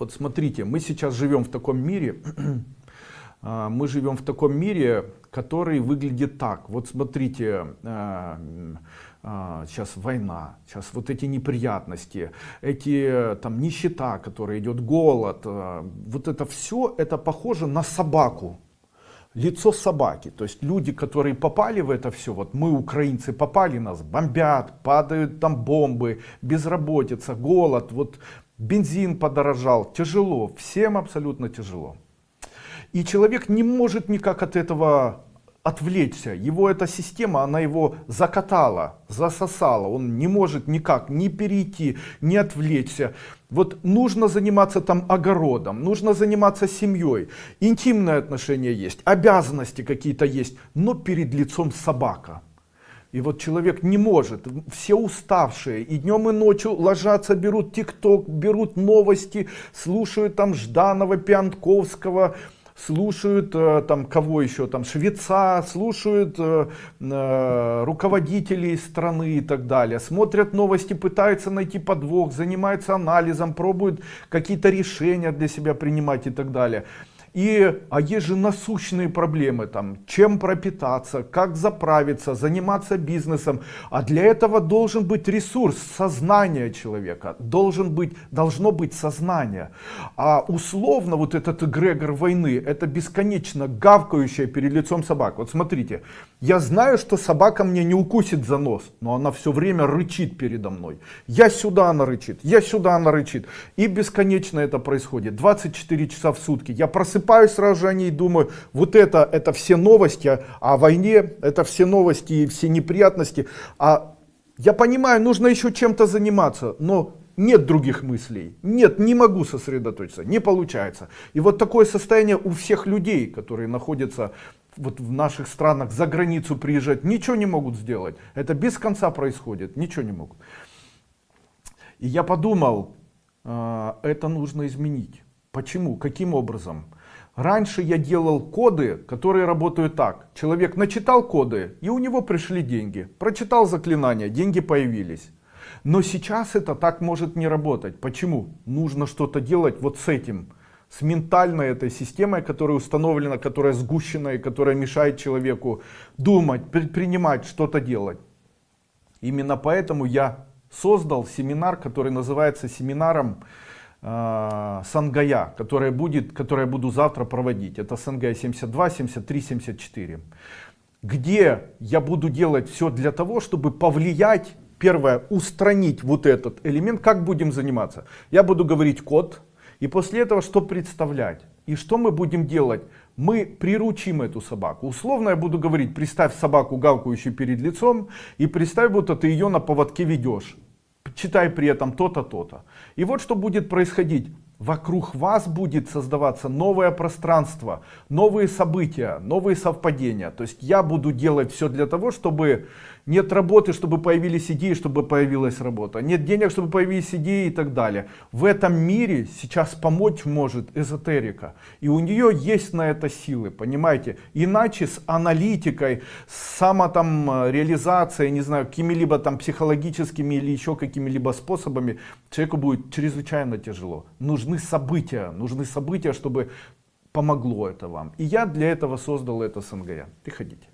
Вот смотрите, мы сейчас живем в таком мире, а, мы живем в таком мире, который выглядит так. Вот смотрите, сейчас а, война, сейчас вот эти неприятности, эти там нищета, которая идет, голод, а, вот это все, это похоже на собаку. Лицо собаки, то есть люди, которые попали в это все, вот мы, украинцы, попали, нас бомбят, падают там бомбы, безработица, голод, вот бензин подорожал, тяжело, всем абсолютно тяжело. И человек не может никак от этого отвлечься. Его эта система, она его закатала, засосала. Он не может никак ни перейти, ни отвлечься. Вот нужно заниматься там огородом, нужно заниматься семьей. Интимные отношения есть, обязанности какие-то есть, но перед лицом собака. И вот человек не может, все уставшие, и днем и ночью ложатся, берут тикток, берут новости, слушают там Жданова, Пиантковского, слушают э, там кого еще, там швеца, слушают э, э, руководителей страны и так далее, смотрят новости, пытаются найти подвох, занимаются анализом, пробуют какие-то решения для себя принимать и так далее. И, а есть же насущные проблемы, там, чем пропитаться, как заправиться, заниматься бизнесом. А для этого должен быть ресурс, сознание человека, должен быть, должно быть сознание. А условно вот этот эгрегор войны, это бесконечно гавкающая перед лицом собак. Вот смотрите, я знаю, что собака мне не укусит за нос, но она все время рычит передо мной. Я сюда она рычит, я сюда она рычит. И бесконечно это происходит. 24 часа в сутки. Я просыпаюсь просыпаюсь сразу же о ней, думаю, вот это, это все новости о войне, это все новости и все неприятности. А я понимаю, нужно еще чем-то заниматься, но нет других мыслей, нет, не могу сосредоточиться, не получается. И вот такое состояние у всех людей, которые находятся вот в наших странах, за границу приезжать, ничего не могут сделать. Это без конца происходит, ничего не могут. И я подумал, а, это нужно изменить. Почему? Каким образом? Раньше я делал коды, которые работают так. Человек начитал коды, и у него пришли деньги. Прочитал заклинания, деньги появились. Но сейчас это так может не работать. Почему? Нужно что-то делать вот с этим. С ментальной этой системой, которая установлена, которая сгущена и которая мешает человеку думать, предпринимать, что-то делать. Именно поэтому я создал семинар, который называется семинаром э, Сангая, которая будет, которая буду завтра проводить. Это Сангая 72, 73, 74. Где я буду делать все для того, чтобы повлиять, первое, устранить вот этот элемент. Как будем заниматься? Я буду говорить код, и после этого что представлять? И что мы будем делать? Мы приручим эту собаку. Условно я буду говорить, представь собаку, гавкающую перед лицом, и представь, будто ты ее на поводке ведешь читай при этом то-то, то-то. И вот что будет происходить. Вокруг вас будет создаваться новое пространство, новые события, новые совпадения. То есть я буду делать все для того, чтобы нет работы, чтобы появились идеи, чтобы появилась работа. Нет денег, чтобы появились идеи и так далее. В этом мире сейчас помочь может эзотерика. И у нее есть на это силы, понимаете. Иначе с аналитикой, с само там э, реализацией, не знаю, какими-либо там психологическими или еще какими-либо способами, человеку будет чрезвычайно тяжело. Нужны события, нужны события, чтобы помогло это вам. И я для этого создал это СНГ. Приходите.